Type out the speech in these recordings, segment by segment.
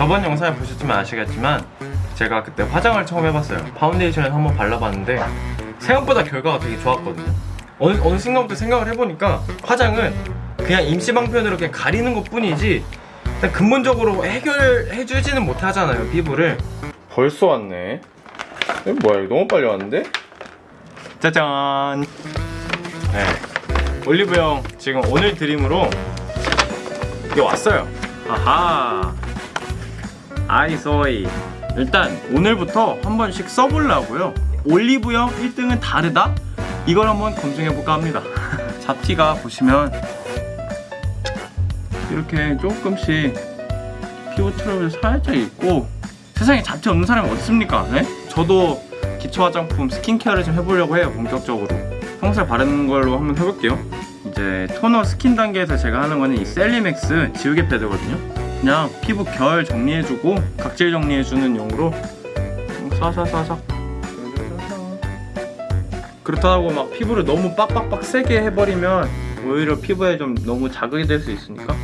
저번 영상을 보셨지만 아시겠지만 제가 그때 화장을 처음 해봤어요. 파운데이션을 한번 발라봤는데 생각보다 결과가 되게 좋았거든요. 어느, 어느 순간부터 생각을 해보니까 화장은 그냥 임시방편으로 그냥 가리는 것 뿐이지 일단 근본적으로 해결해주지는 못하잖아요 피부를. 벌써 왔네. 뭐야 이거 너무 빨리 왔는데? 짜잔! 네. 올리브영 지금 오늘 드림으로 이게 왔어요. 아하 아이소이 일단 오늘부터 한 번씩 써보려고요 올리브영 1등은 다르다? 이걸 한번 검증해볼까 합니다 잡티가 보시면 이렇게 조금씩 피부 트러블 살짝 있고 세상에 잡티 없는 사람이 어딨습니까? 네? 저도 기초 화장품 스킨케어를 좀 해보려고 해요 본격적으로 평소에 바르는 걸로 한번 해볼게요 이제 토너 스킨 단계에서 제가 하는 거는 이 셀리맥스 지우개 패드거든요 그냥 피부 결 정리해주고 각질 정리해주는 용으로 쏴쏴쏴쏴. 그렇다고 막 피부를 너무 빡빡빡 세게 해버리면 오히려 피부에 좀 너무 자극이 될 수 있으니까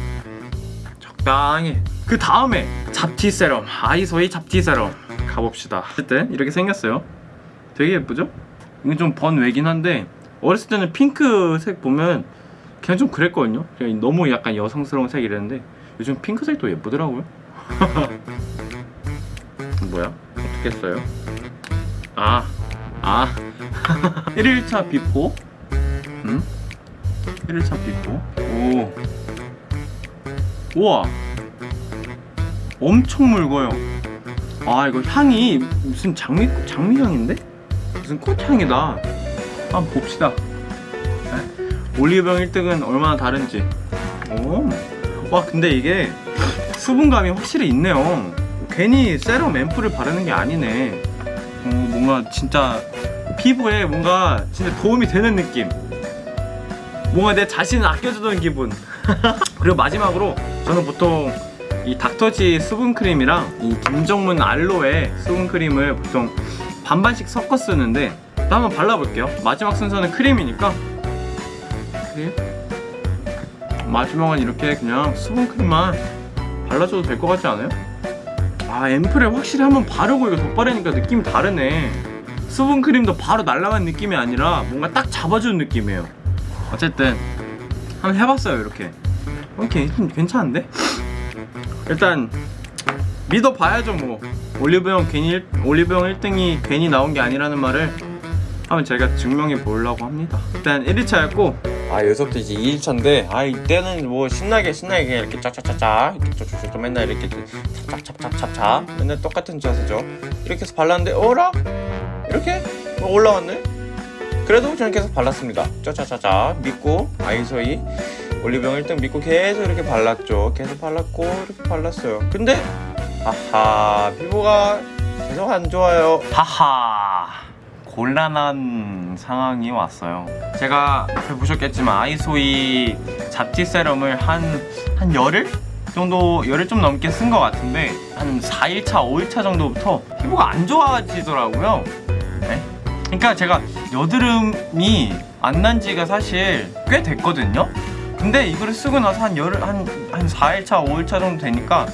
적당히. 그 다음에 잡티 세럼 아이소이 잡티 세럼 가봅시다. 어쨌든 이렇게 생겼어요. 되게 예쁘죠? 이건 좀 번외긴 한데 어렸을 때는 핑크색 보면 그냥 좀 그랬거든요. 그냥 너무 약간 여성스러운 색이랬는데 요즘 핑크색도 예쁘더라고요 뭐야? 어떻게 써요? 아, 아 1일차 before 음? 1일차 before 오 우와 엄청 묽어요 아 이거 향이 무슨 장미, 장미향인데? 무슨 꽃향이다 한번 봅시다 네. 올리브영 1등은 얼마나 다른지 오. 와 근데 이게 수분감이 확실히 있네요. 괜히 세럼 앰플을 바르는 게 아니네. 어, 뭔가 진짜 피부에 뭔가 진짜 도움이 되는 느낌. 뭔가 내 자신을 아껴주던 기분. 그리고 마지막으로 저는 보통 이 닥터지 수분크림이랑 이 김정문 알로에 수분크림을 보통 반반씩 섞어 쓰는데 또 한번 발라볼게요. 마지막 순서는 크림이니까. 크림 마지막은 이렇게 그냥 수분크림만 발라줘도 될 것 같지 않아요? 아 앰플에 확실히 한번 바르고 이거 덧바르니까 느낌이 다르네 수분크림도 바로 날아간 느낌이 아니라 뭔가 딱 잡아주는 느낌이에요 어쨌든 한번 해봤어요 이렇게 오케이 괜찮은데? 일단 믿어봐야죠 뭐 올리브영 괜히 일, 올리브영 1등이 괜히 나온 게 아니라는 말을 한번 제가 증명해 보려고 합니다. 일단 1일차였고. 아 여기서부터 이제 2일차인데 아 이때는 뭐 신나게 신나게 이렇게 짜짜짜짜 이렇게 쪼쪼쪼 맨날 이렇게 찹찹찹찹찹찹 맨날 똑같은 자세죠. 이렇게 해서 발랐는데 어라? 이렇게? 뭐 올라왔네? 그래도 저는 계속 발랐습니다. 짜짜짜짜 믿고 아이소이 올리브영 1등 믿고 계속 이렇게 발랐죠. 계속 발랐고 이렇게 발랐어요. 근데 하하 피부가 계속 안 좋아요. 하하 곤란한 상황이 왔어요 제가 보셨겠지만 아이소이 잡티 세럼을 한, 한 열흘? 정도 열흘 좀 넘게 쓴 것 같은데 한 4일차, 5일차 정도부터 피부가 안 좋아지더라고요 네? 그러니까 제가 여드름이 안 난 지가 사실 꽤 됐거든요 근데 이거를 쓰고 나서 한 열흘, 한, 한 4일차, 5일차 정도 되니까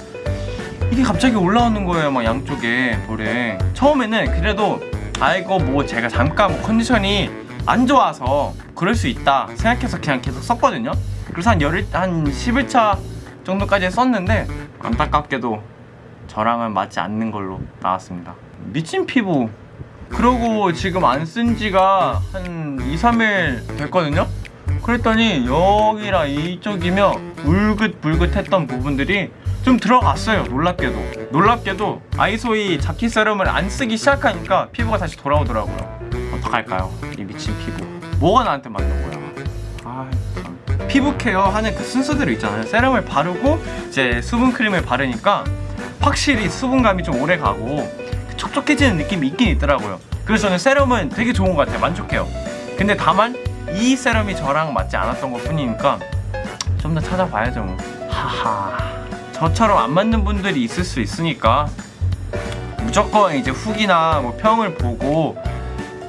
이게 갑자기 올라오는 거예요 막 양쪽에 볼에 처음에는 그래도 아이고 뭐 제가 잠깐 뭐 컨디션이 안 좋아서 그럴 수 있다 생각해서 그냥 계속 썼거든요. 그래서 한 열흘 한 10일차 정도까지 썼는데 안타깝게도 저랑은 맞지 않는 걸로 나왔습니다. 미친 피부. 그러고 지금 안 쓴 지가 한 2, 3일 됐거든요. 그랬더니 여기랑 이쪽이면 울긋불긋했던 부분들이 좀 들어갔어요 놀랍게도. 놀랍게도 아이소이 잡티 세럼을 안 쓰기 시작하니까 피부가 다시 돌아오더라고요. 어떡할까요? 이 미친 피부. 뭐가 나한테 맞는 거야? 아 참. 피부 케어 하는 그 순서대로 있잖아요. 세럼을 바르고 이제 수분 크림을 바르니까 확실히 수분감이 좀 오래 가고 촉촉해지는 느낌이 있긴 있더라고요. 그래서 저는 세럼은 되게 좋은 것 같아요. 만족해요. 근데 다만 이 세럼이 저랑 맞지 않았던 것 뿐이니까 좀 더 찾아봐야죠 뭐. 하하 저처럼 안 맞는 분들이 있을 수 있으니까 무조건 이제 후기나 뭐 평을 보고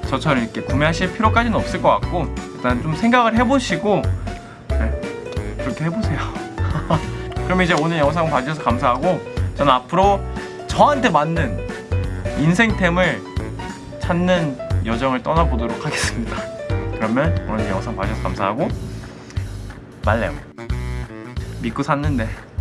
저처럼 이렇게 구매하실 필요까지는 없을 것 같고 일단 좀 생각을 해보시고 네, 그렇게 해보세요 그럼 이제 오늘 영상 봐주셔서 감사하고 저는 앞으로 저한테 맞는 인생템을 찾는 여정을 떠나보도록 하겠습니다. 그러면 오늘 영상 봐주셔서 감사하고 말래요. 믿고 샀는데